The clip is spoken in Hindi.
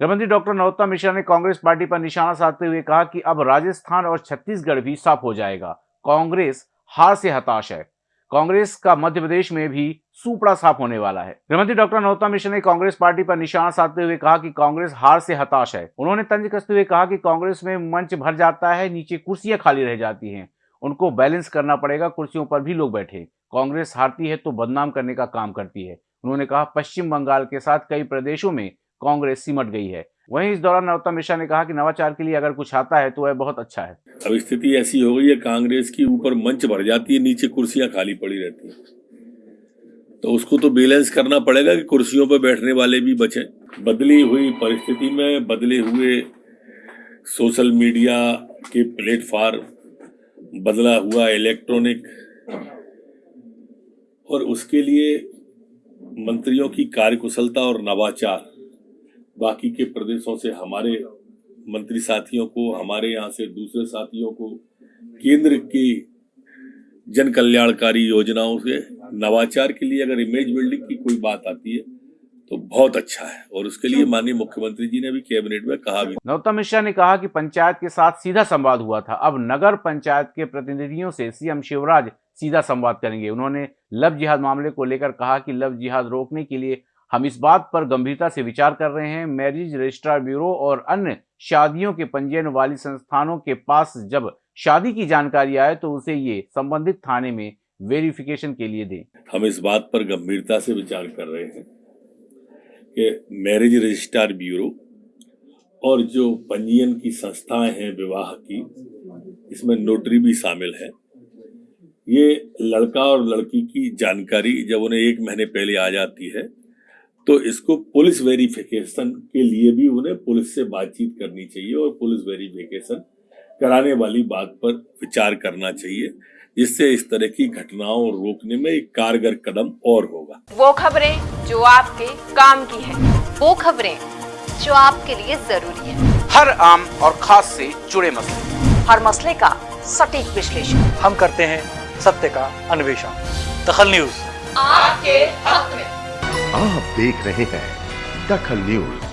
गृहमंत्री डॉक्टर नरोत्तम मिश्रा ने कांग्रेस पार्टी पर निशाना साधते हुए कहा कि अब राजस्थान और छत्तीसगढ़ भी साफ़ हो जाएगा। कांग्रेस हार से हताश है। कांग्रेस का मध्य प्रदेश में भी सुपड़ा साफ़ होने वाला है। गृहमंत्री डॉक्टर नरोत्तम मिश्र ने कांग्रेस पार्टी पर निशाना साधते हुए कहा कि कांग्रेस हार से हताश है। उन्होंने तंज कसते हुए कहा कि कांग्रेस में मंच भर जाता है, नीचे कुर्सियाँ खाली रह जाती हैं। उनको बैलेंस करना पड़ेगा, कुर्सियों पर भी लोग बैठे। कांग्रेस हारती है तो बदनाम करने का काम करती है। उन्होंने कहा, पश्चिम बंगाल के साथ कई प्रदेशों में कांग्रेस सिमट गई है। वहीं इस दौरान नरोत्तम मिश्रा ने कहा कि नवाचार के लिए अगर कुछ आता है तो वह बहुत अच्छा है। अब स्थिति ऐसी हो गई है, कांग्रेस की ऊपर मंच भर जाती है, नीचे कुर्सियाँ खाली पड़ी रहती है। तो उसको तो बैलेंस करना पड़ेगा कि कुर्सियों पर बैठने वाले भी बचे। बदली हुई परिस्थिति में, बदले हुए सोशल मीडिया के प्लेटफॉर्म, बदला हुआ इलेक्ट्रॉनिक, और उसके लिए मंत्रियों की कार्यकुशलता और नवाचार। बाकी के प्रदेशों से हमारे मंत्री साथियों को, हमारे यहाँ से दूसरे साथियों को, केंद्र की जन कल्याणकारी योजनाओं से, नवाचार के लिए अगर इमेज बिल्डिंग की कोई बात आती है तो बहुत अच्छा है। और उसके लिए माननीय मुख्यमंत्री जी ने भी कैबिनेट में कहा भी। नरोत्तम मिश्रा ने कहा कि पंचायत के साथ सीधा संवाद हुआ था। अब नगर पंचायत के प्रतिनिधियों से सीएम शिवराज सीधा संवाद करेंगे। उन्होंने लव जिहाद मामले को लेकर कहा कि लव जिहाद रोकने के लिए हम इस बात पर गंभीरता से विचार कर रहे हैं। मैरिज रजिस्ट्रार ब्यूरो और अन्य शादियों के पंजीयन वाली संस्थानों के पास जब शादी की जानकारी आए तो उसे ये संबंधित थाने में वेरिफिकेशन के लिए दें। हम इस बात पर गंभीरता से विचार कर रहे हैं कि मैरिज रजिस्ट्रार ब्यूरो और जो पंजीयन की संस्थाएँ हैं विवाह की, इसमें नोटरी भी शामिल है। ये लड़का और लड़की की जानकारी जब उन्हें एक महीने पहले आ जाती है तो इसको पुलिस वेरिफिकेशन के लिए भी उन्हें पुलिस से बातचीत करनी चाहिए और पुलिस वेरिफिकेशन कराने वाली बात पर विचार करना चाहिए जिससे इस तरह की घटनाओं को रोकने में एक कारगर कदम और होगा। वो खबरें जो आपके काम की है वो खबरें जो आपके लिए ज़रूरी है। हर आम और खास से जुड़े मसले। हर मसले का सटीक विश्लेषण। हम करते हैं सत्य का अन्वेषण। दखल न्यूज़। आपके हक में। आप देख रहे हैं दखल न्यूज़।